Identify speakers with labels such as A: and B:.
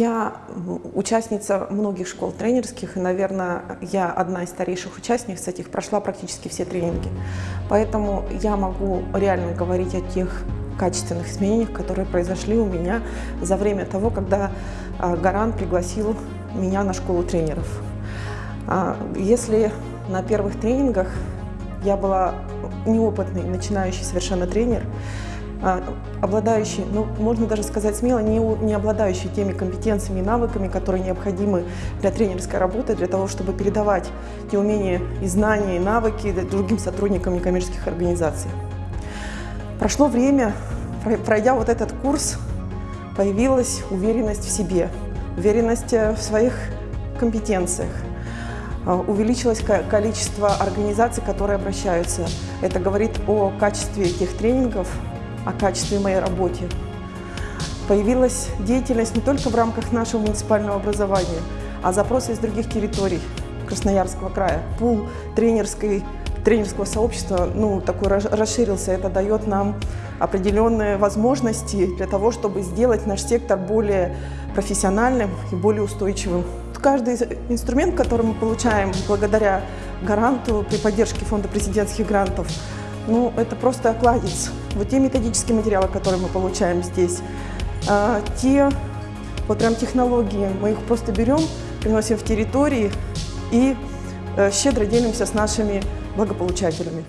A: Я участница многих школ тренерских, и, наверное, я одна из старейших участниц этих, прошла практически все тренинги. Поэтому я могу реально говорить о тех качественных изменениях, которые произошли у меня за время того, когда а, Гаран пригласил меня на школу тренеров. А, если на первых тренингах я была неопытный, начинающий совершенно тренер, обладающий, ну, можно даже сказать смело, не, не обладающий теми компетенциями и навыками, которые необходимы для тренерской работы, для того, чтобы передавать те умения и знания, и навыки другим сотрудникам некоммерческих организаций. Прошло время, пройдя вот этот курс, появилась уверенность в себе, уверенность э, в своих компетенциях, а, увеличилось количество организаций, которые обращаются. Это говорит о качестве этих тренингов, о качестве моей работы. Появилась деятельность не только в рамках нашего муниципального образования, а запросы из других территорий Красноярского края. Пул тренерской, тренерского сообщества ну, такой расширился. Это дает нам определенные возможности для того, чтобы сделать наш сектор более профессиональным и более устойчивым. Каждый инструмент, который мы получаем благодаря гаранту при поддержке фонда президентских грантов, ну, это просто окладец. Вот те методические материалы, которые мы получаем здесь, а, те вот прям технологии, мы их просто берем, приносим в территории и э, щедро делимся с нашими благополучателями.